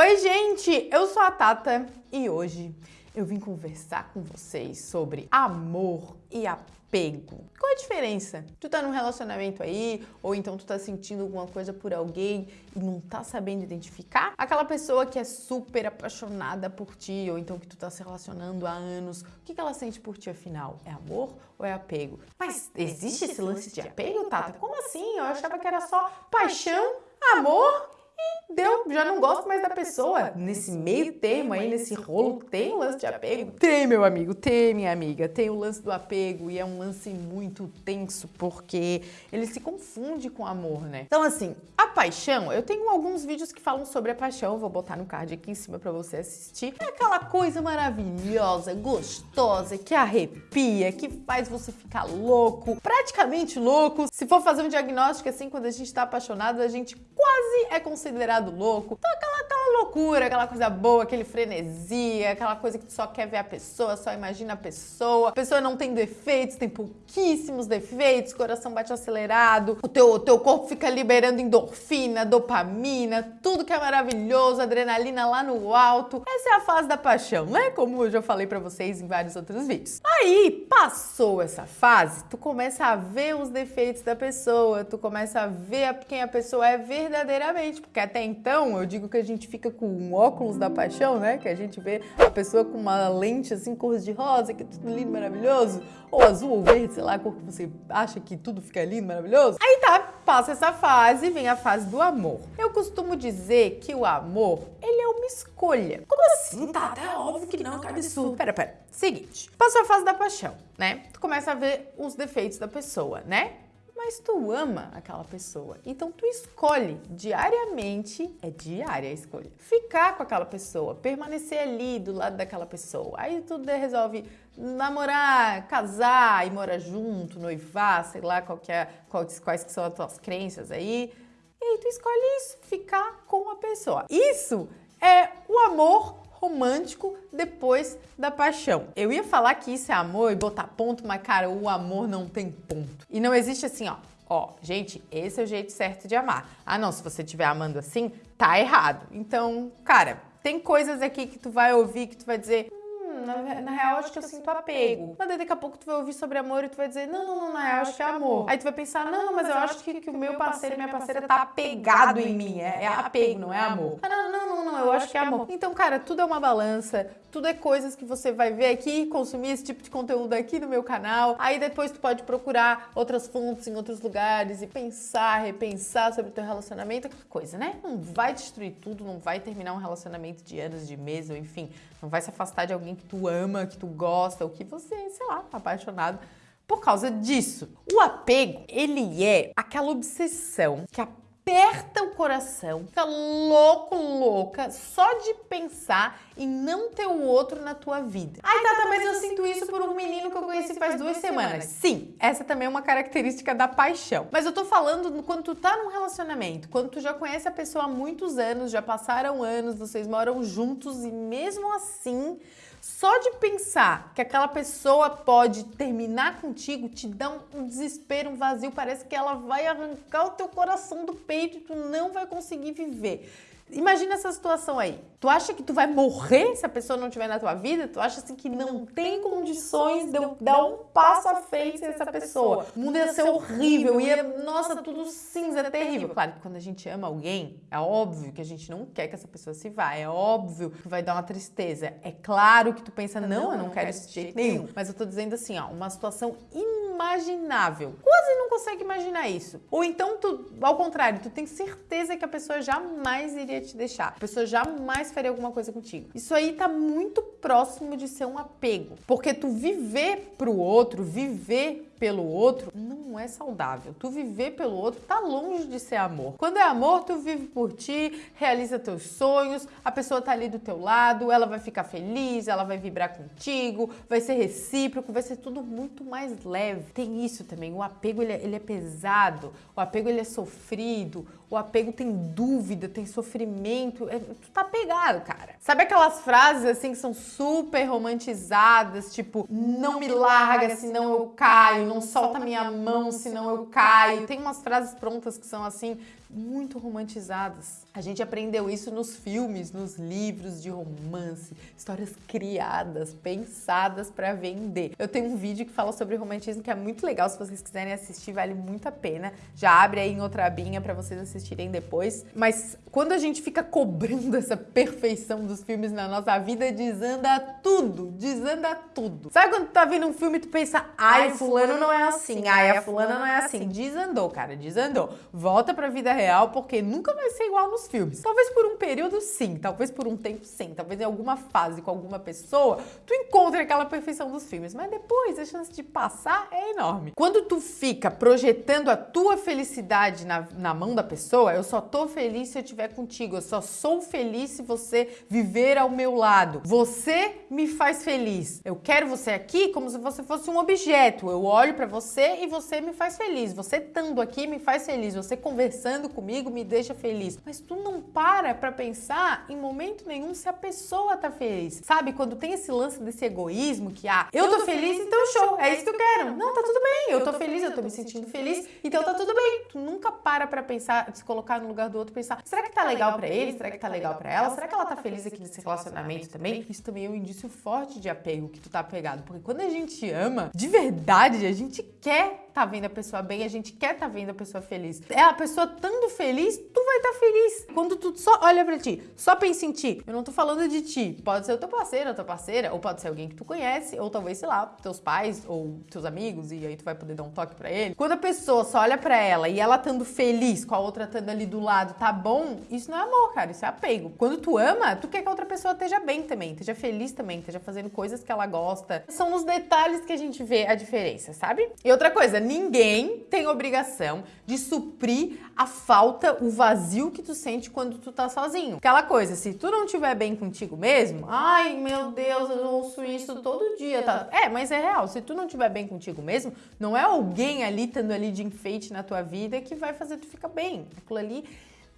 Oi, gente! Eu sou a Tata e hoje eu vim conversar com vocês sobre amor e apego. Qual a diferença? Tu tá num relacionamento aí, ou então tu tá sentindo alguma coisa por alguém e não tá sabendo identificar? Aquela pessoa que é super apaixonada por ti, ou então que tu tá se relacionando há anos, o que, que ela sente por ti afinal? É amor ou é apego? Mas existe esse lance de apego, Tata? Como assim? Eu achava que era só paixão, amor deu, já não gosto mais da pessoa. Nesse meio termo aí, nesse rolo, tem o lance de apego? Tem, meu amigo, tem, minha amiga. Tem o lance do apego e é um lance muito tenso porque ele se confunde com amor, né? Então, assim, a paixão, eu tenho alguns vídeos que falam sobre a paixão, vou botar no card aqui em cima pra você assistir. É aquela coisa maravilhosa, gostosa, que arrepia, que faz você ficar louco, praticamente louco. Se for fazer um diagnóstico assim, quando a gente tá apaixonado, a gente quase é considerado louco. Então aquela, aquela loucura, aquela coisa boa, aquele frenesia, aquela coisa que tu só quer ver a pessoa, só imagina a pessoa. A pessoa não tem defeitos, tem pouquíssimos defeitos, coração bate acelerado, o teu, o teu corpo fica liberando endorfina, dopamina, tudo que é maravilhoso, adrenalina lá no alto. Essa é a fase da paixão, né? Como eu já falei pra vocês em vários outros vídeos. Aí, passou essa fase, tu começa a ver os defeitos da pessoa, tu começa a ver quem a pessoa é verdadeiramente, porque até então, eu digo que a gente fica com um óculos da paixão, né? Que a gente vê a pessoa com uma lente assim, cor de rosa, que é tudo lindo, maravilhoso, ou azul ou verde, sei lá, a cor que você acha que tudo fica lindo, maravilhoso. Aí tá, passa essa fase, vem a fase do amor. Eu costumo dizer que o amor, ele é uma escolha. Como assim? Tá, até óbvio que não, que absurdo. Pera, pera. Seguinte, passou a fase da paixão, né? Tu começa a ver os defeitos da pessoa, né? Mas tu ama aquela pessoa. Então tu escolhe diariamente, é diária a escolha, ficar com aquela pessoa, permanecer ali do lado daquela pessoa. Aí tu resolve namorar, casar e morar junto, noivar, sei lá qual é, quais, quais que são as tuas crenças aí. E aí tu escolhe isso, ficar com a pessoa. Isso é o amor romântico depois da paixão. Eu ia falar que isso é amor e botar ponto, mas cara, o amor não tem ponto. E não existe assim, ó, ó, gente, esse é o jeito certo de amar. Ah, não, se você estiver amando assim, tá errado. Então, cara, tem coisas aqui que tu vai ouvir que tu vai dizer, na, na real acho que eu sinto apego. Mas daqui a pouco tu vai ouvir sobre amor e tu vai dizer, não, não, não, na real acho que é amor. Aí tu vai pensar, não, mas eu acho que, que o meu parceiro e minha parceira tá apegado em mim, é, é apego, não é amor. Ah, não, não, não, não, eu acho que é amor. Então, cara, tudo é uma balança, tudo é coisas que você vai ver aqui, consumir esse tipo de conteúdo aqui no meu canal. Aí depois tu pode procurar outras fontes em outros lugares e pensar, repensar sobre o teu relacionamento, aquela coisa, né? Não vai destruir tudo, não vai terminar um relacionamento de anos, de meses, ou enfim, não vai se afastar de alguém que tu ama, que tu gosta, ou que você, sei lá, tá apaixonado por causa disso. O apego, ele é aquela obsessão que a aperta o coração, fica louco, louca, só de pensar em não ter o outro na tua vida. Ai, Tata, mas eu sinto isso por um menino que eu conheci faz duas semanas. Sim, essa também é uma característica da paixão. Mas eu tô falando quando tu tá num relacionamento, quando tu já conhece a pessoa há muitos anos, já passaram anos, vocês moram juntos e mesmo assim só de pensar que aquela pessoa pode terminar contigo te dá um desespero, um vazio, parece que ela vai arrancar o teu coração do peito e tu não vai conseguir viver. Imagina essa situação aí. Tu acha que tu vai morrer se a pessoa não estiver na tua vida? Tu acha assim que não tem condições de eu dar um passo à frente dessa pessoa? O mundo ia ser horrível, ia, nossa, tudo cinza, é terrível. Claro que quando a gente ama alguém, é óbvio que a gente não quer que essa pessoa se vá, é óbvio que vai dar uma tristeza. É claro que tu pensa, não, eu não quero isso de jeito nenhum. Mas eu tô dizendo assim, ó, uma situação inimaginável. Quase não consegue imaginar isso. Ou então, tu, ao contrário, tu tem certeza que a pessoa jamais iria te deixar. A pessoa jamais faria alguma coisa contigo. Isso aí tá muito próximo de ser um apego. Porque tu viver pro outro, viver pelo outro não é saudável. Tu viver pelo outro tá longe de ser amor. Quando é amor, tu vive por ti, realiza teus sonhos, a pessoa tá ali do teu lado, ela vai ficar feliz, ela vai vibrar contigo, vai ser recíproco, vai ser tudo muito mais leve. Tem isso também, o apego ele é, ele é pesado, o apego ele é sofrido, o apego tem dúvida, tem sofrimento, é, tu tá pegado, cara. Sabe aquelas frases assim que são super romantizadas, tipo, não me larga senão eu caio, não solta minha mão senão eu caio. Tem umas frases prontas que são assim, muito romantizadas. A gente aprendeu isso nos filmes, nos livros de romance, histórias criadas, pensadas para vender. Eu tenho um vídeo que fala sobre romantismo que é muito legal, se vocês quiserem assistir, vale muito a pena. Já abre aí em outra abinha para vocês assistirem depois. Mas quando a gente fica cobrando essa perfeição dos filmes na nossa vida, desanda tudo, desanda tudo. Sabe quando tu tá vendo um filme e tu pensa, ai, fulano não é assim, ai, a fulana não é assim. Desandou, cara, desandou. Volta pra vida real, porque nunca vai ser igual nos filmes. Talvez por um período, sim. Talvez por um tempo, sim. Talvez em alguma fase com alguma pessoa, tu encontre aquela perfeição dos filmes. Mas depois, a chance de passar é enorme. Quando tu fica projetando a tua felicidade na, na mão da pessoa, eu só tô feliz se eu estiver contigo. Eu só sou feliz se você viver ao meu lado. Você me faz feliz. Eu quero você aqui como se você fosse um objeto. Eu olho para você e você me faz feliz. Você estando aqui me faz feliz. Você conversando comigo me deixa feliz. Mas tu não para para pensar em momento nenhum se a pessoa tá feliz. Sabe, quando tem esse lance desse egoísmo que, ah, eu, eu tô, tô feliz, feliz, então show, é isso que eu quero. Não, tá tudo bem, eu tô feliz, eu tô me sentindo feliz, então tá tudo bem. Tu nunca para pra pensar, se colocar no lugar do outro, pensar, será que tá legal para ele? Será que tá legal para ela? Será que ela tá feliz aqui nesse relacionamento também? Isso também é um indício forte de apego que tu tá apegado, porque quando a gente ama, de verdade, a gente quer tá vendo a pessoa bem, a gente quer tá vendo a pessoa feliz. É a pessoa estando feliz, tu vai estar tá feliz. Quando tu só olha pra ti, só pensa em ti. Eu não tô falando de ti. Pode ser o teu parceiro, a tua parceira, ou pode ser alguém que tu conhece, ou talvez, sei lá, teus pais ou teus amigos, e aí tu vai poder dar um toque para ele. Quando a pessoa só olha para ela e ela estando feliz com a outra estando ali do lado, tá bom, isso não é amor, cara, isso é apego. Quando tu ama, tu quer que a outra pessoa esteja bem também, esteja feliz também, esteja fazendo coisas que ela gosta. São nos detalhes que a gente vê a diferença, sabe? E outra coisa, ninguém tem obrigação de suprir a falta, o vazio que tu sente quando tu tá sozinho. Aquela coisa, se tu não estiver bem contigo mesmo, ai meu Deus, eu ouço isso todo dia, tá? É, mas é real. Se tu não estiver bem contigo mesmo, não é alguém ali estando ali de enfeite na tua vida que vai fazer tu ficar bem. Aquilo ali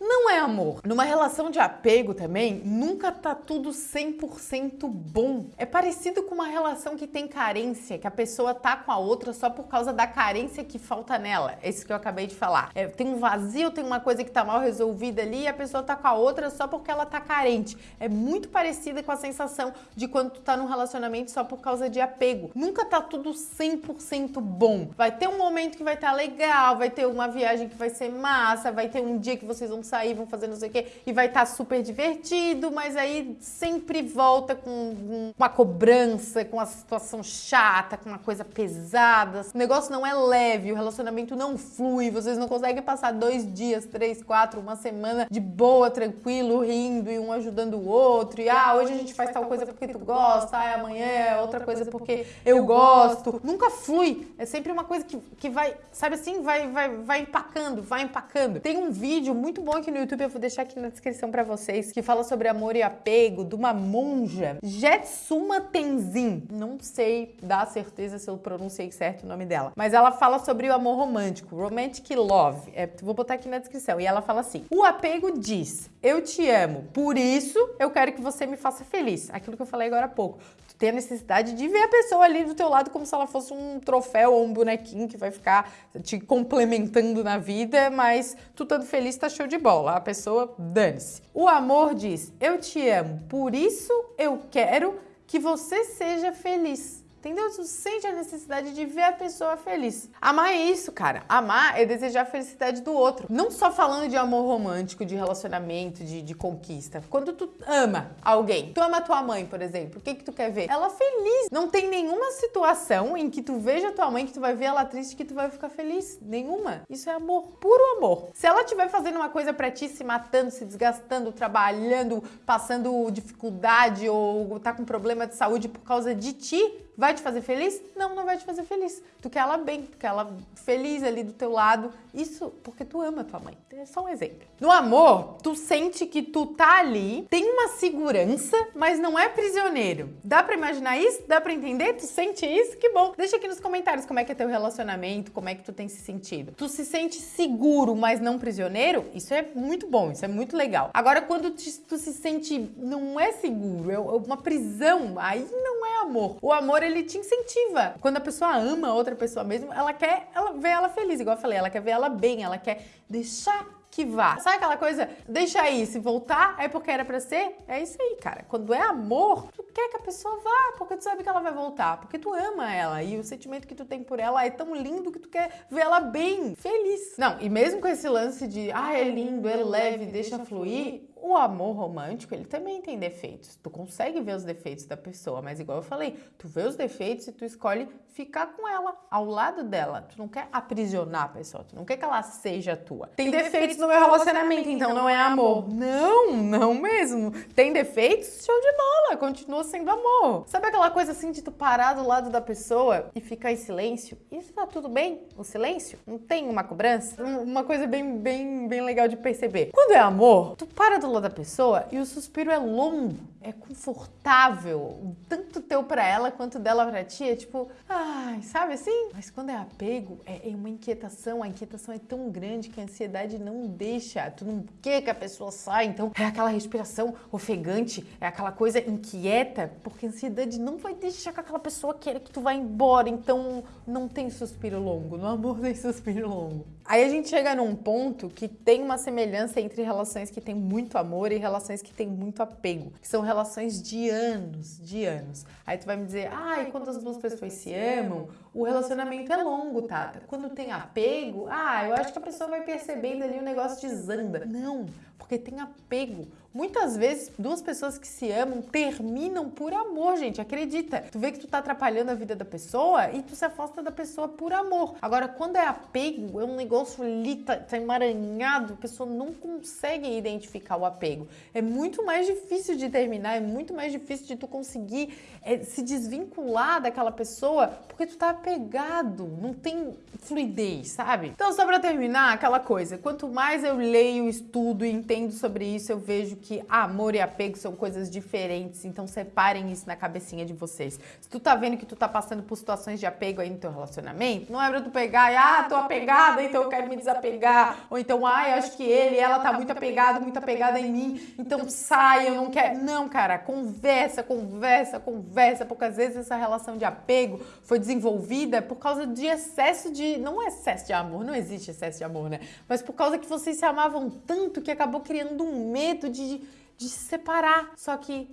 não é amor. Numa relação de apego também, nunca tá tudo 100% bom. É parecido com uma relação que tem carência, que a pessoa tá com a outra só por causa da carência que falta nela. É isso que eu acabei de falar. É, tem um vazio, tem uma coisa que tá mal resolvida ali e a pessoa tá com a outra só porque ela tá carente. É muito parecida com a sensação de quando tu tá num relacionamento só por causa de apego. Nunca tá tudo 100% bom. Vai ter um momento que vai estar tá legal, vai ter uma viagem que vai ser massa, vai ter um dia que vocês vão sair, vão fazer não sei o quê, e vai estar tá super divertido, mas aí sempre volta com uma cobrança, com uma situação chata, com uma coisa pesada. O negócio não é leve, o relacionamento não flui, vocês não conseguem passar dois dias, três, quatro, uma semana de boa, tranquilo, rindo e um ajudando o outro. E ah, hoje a gente faz tal coisa porque tu gosta, ah, amanhã é outra coisa porque eu gosto. Nunca flui. É sempre uma coisa que, que vai, sabe assim, vai, vai, vai empacando, vai empacando. Tem um vídeo muito bom aqui no YouTube, eu vou deixar aqui na descrição para vocês, que fala sobre amor e apego, de uma monja, Jetsuma Tenzin. Não sei dar certeza se eu pronunciei certo o nome dela, mas ela fala sobre o amor romântico, romantic love. É, vou botar aqui na descrição. E ela fala assim: o apego diz, eu te amo, por isso eu quero que você me faça feliz. Aquilo que eu falei agora há pouco ter a necessidade de ver a pessoa ali do teu lado como se ela fosse um troféu ou um bonequinho que vai ficar te complementando na vida, mas tu estando feliz tá show de bola. A pessoa dane-se. O amor diz: "Eu te amo, por isso eu quero que você seja feliz". Entendeu? Tu sente a necessidade de ver a pessoa feliz. Amar é isso, cara. Amar é desejar a felicidade do outro. Não só falando de amor romântico, de relacionamento, de, de conquista. Quando tu ama alguém, tu ama tua mãe, por exemplo, o que que tu quer ver? Ela feliz. Não tem nenhuma situação em que tu veja tua mãe, que tu vai ver ela triste, que tu vai ficar feliz. Nenhuma. Isso é amor. Puro amor. Se ela estiver fazendo uma coisa pra ti, se matando, se desgastando, trabalhando, passando dificuldade ou tá com problema de saúde por causa de ti, Vai te fazer feliz? Não, não vai te fazer feliz. Tu quer ela bem, tu quer ela feliz ali do teu lado. Isso porque tu ama tua mãe. É só um exemplo. No amor, tu sente que tu tá ali, tem uma segurança, mas não é prisioneiro. Dá para imaginar isso? Dá para entender? Tu sente isso? Que bom. Deixa aqui nos comentários como é que é teu relacionamento, como é que tu tem se sentido. Tu se sente seguro, mas não prisioneiro? Isso é muito bom, isso é muito legal. Agora, quando tu se sente não é seguro, é uma prisão, aí não é amor. O amor, ele te incentiva. Quando a pessoa ama outra pessoa mesmo, ela quer ela ver ela feliz, igual eu falei, ela quer ver ela bem, ela quer deixar que vá. Sabe aquela coisa, deixa aí, se voltar é porque era pra ser? É isso aí, cara. Quando é amor, tu quer que a pessoa vá, porque tu sabe que ela vai voltar, porque tu ama ela e o sentimento que tu tem por ela é tão lindo que tu quer ver ela bem, feliz. Não, e mesmo com esse lance de, ah, é lindo, é leve, deixa fluir, o amor romântico, ele também tem defeitos. Tu consegue ver os defeitos da pessoa, mas igual eu falei, tu vê os defeitos e tu escolhe ficar com ela, ao lado dela. Tu não quer aprisionar a pessoa, tu não quer que ela seja tua. Tem, tem defeitos, defeitos no meu relacionamento, então não é amor. Não, não mesmo. Tem defeitos? Show de bola, continua sendo amor. Sabe aquela coisa assim de tu parar do lado da pessoa e ficar em silêncio? Isso tá tudo bem? O silêncio? Não tem uma cobrança? Uma coisa bem, bem, bem legal de perceber. Quando é amor, tu para do lado da pessoa e o suspiro é longo, é confortável, tanto teu para ela quanto dela para ti, é tipo, ai, sabe assim? Mas quando é apego, é, é, uma inquietação, a inquietação é tão grande que a ansiedade não deixa, tu não quer que a pessoa saia, então é aquela respiração ofegante, é aquela coisa inquieta, porque a ansiedade não vai deixar que aquela pessoa queira que tu vá embora, então não tem suspiro longo, no amor tem suspiro longo. Aí a gente chega num ponto que tem uma semelhança entre relações que tem muito amor e relações que tem muito apego, que são relações de anos, de anos. Aí tu vai me dizer, ai, ah, quando as duas pessoas se amam, o relacionamento é longo, Tata. Quando tem apego, ah, eu acho que a pessoa vai percebendo ali o negócio desanda. Não, porque tem apego. Muitas vezes, duas pessoas que se amam terminam por amor, gente. Acredita. Tu vê que tu tá atrapalhando a vida da pessoa e tu se afasta da pessoa por amor. Agora, quando é apego, é um negócio ali, tá, tá emaranhado, a pessoa não consegue identificar o apego. É muito mais difícil de terminar, é muito mais difícil de tu conseguir é, se desvincular daquela pessoa porque tu tá apegado, não tem fluidez, sabe? Então, só pra terminar, aquela coisa, quanto mais eu leio, estudo e entendo sobre isso, eu vejo que amor e apego são coisas diferentes, então separem isso na cabecinha de vocês. Se tu tá vendo que tu tá passando por situações de apego aí no teu relacionamento, não é pra tu pegar e, ah, tô apegada, então eu quero me desapegar, ou então, ah, eu acho que ele, ela tá muito apegado, muito apegada em mim, então sai, eu não quero. Não, cara, conversa, conversa, conversa, porque às vezes essa relação de apego foi desenvolvida por causa de excesso de, não excesso de amor, não existe excesso de amor, né? Mas por causa que vocês se amavam tanto que acabou criando um medo de de, se separar. Só que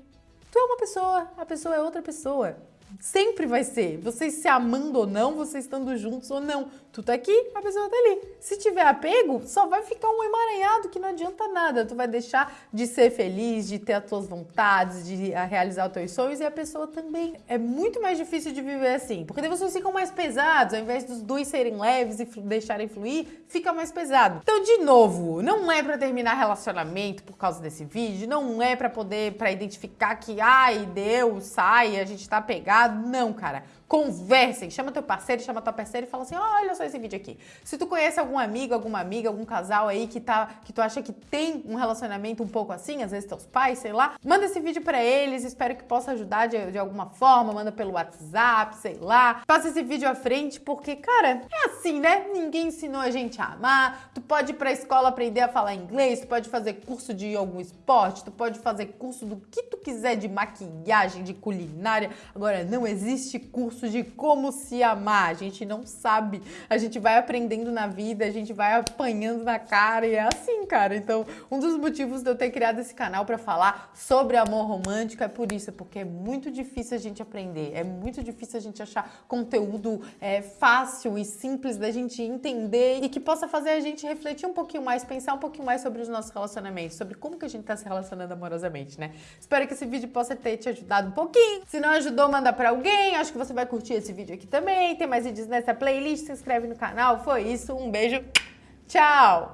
tu é uma pessoa, a pessoa é outra pessoa. Sempre vai ser. Vocês se amando ou não, vocês estando juntos ou não. Tu tá aqui, a pessoa tá ali. Se tiver apego, só vai ficar um emaranhado que não adianta nada. Tu vai deixar de ser feliz, de ter as tuas vontades, de realizar os teus sonhos e a pessoa também. É muito mais difícil de viver assim, porque daí vocês ficam mais pesados, ao invés dos dois serem leves e deixarem fluir, fica mais pesado. Então, de novo, não é para terminar relacionamento por causa desse vídeo, não é para poder para identificar que ai, deu, sai, a gente tá pegado. Não, cara. Conversem, chama teu parceiro, chama tua parceira e fala assim: olha só esse vídeo aqui. Se tu conhece algum amigo, alguma amiga, algum casal aí que tá que tu acha que tem um relacionamento um pouco assim, às vezes teus pais, sei lá, manda esse vídeo para eles, espero que possa ajudar de, de alguma forma, manda pelo WhatsApp, sei lá. Passa esse vídeo à frente porque, cara, é assim, né? Ninguém ensinou a gente a amar. Tu pode ir pra escola aprender a falar inglês, tu pode fazer curso de algum esporte, tu pode fazer curso do que tu quiser de maquiagem, de culinária. Agora não existe curso curso de como se amar. A gente não sabe. A gente vai aprendendo na vida, a gente vai apanhando na cara e é assim, cara. Então, um dos motivos de eu ter criado esse canal para falar sobre amor romântico é por isso, porque é muito difícil a gente aprender, é muito difícil a gente achar conteúdo é, fácil e simples da gente entender e que possa fazer a gente refletir um pouquinho mais, pensar um pouquinho mais sobre os nossos relacionamentos, sobre como que a gente tá se relacionando amorosamente, né? Espero que esse vídeo possa ter te ajudado um pouquinho. Se não ajudou, manda para alguém. Acho que você vai curtir esse vídeo aqui também. Tem mais vídeos nessa playlist, se inscreve no canal. Foi isso, um beijo, tchau!